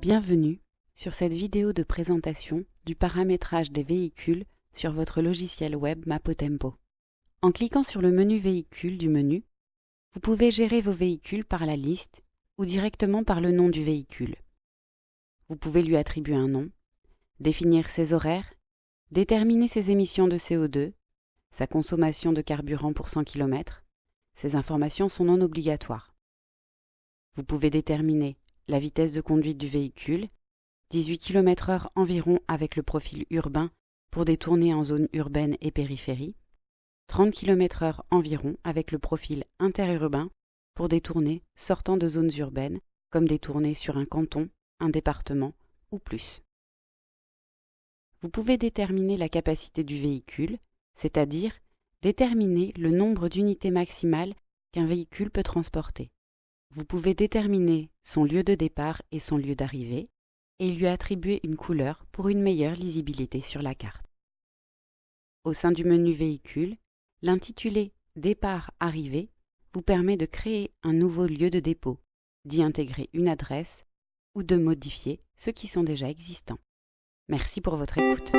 Bienvenue sur cette vidéo de présentation du paramétrage des véhicules sur votre logiciel web Mapotempo. En cliquant sur le menu Véhicule du menu, vous pouvez gérer vos véhicules par la liste ou directement par le nom du véhicule. Vous pouvez lui attribuer un nom, définir ses horaires, déterminer ses émissions de CO2, sa consommation de carburant pour 100 km. Ces informations sont non obligatoires. Vous pouvez déterminer la vitesse de conduite du véhicule, 18 km/h environ avec le profil urbain pour des tournées en zone urbaine et périphérie, 30 km/h environ avec le profil interurbain pour des tournées sortant de zones urbaines, comme des tournées sur un canton, un département ou plus. Vous pouvez déterminer la capacité du véhicule, c'est-à-dire déterminer le nombre d'unités maximales qu'un véhicule peut transporter. Vous pouvez déterminer son lieu de départ et son lieu d'arrivée, et lui attribuer une couleur pour une meilleure lisibilité sur la carte. Au sein du menu Véhicule, l'intitulé Départ-Arrivée vous permet de créer un nouveau lieu de dépôt, d'y intégrer une adresse ou de modifier ceux qui sont déjà existants. Merci pour votre écoute.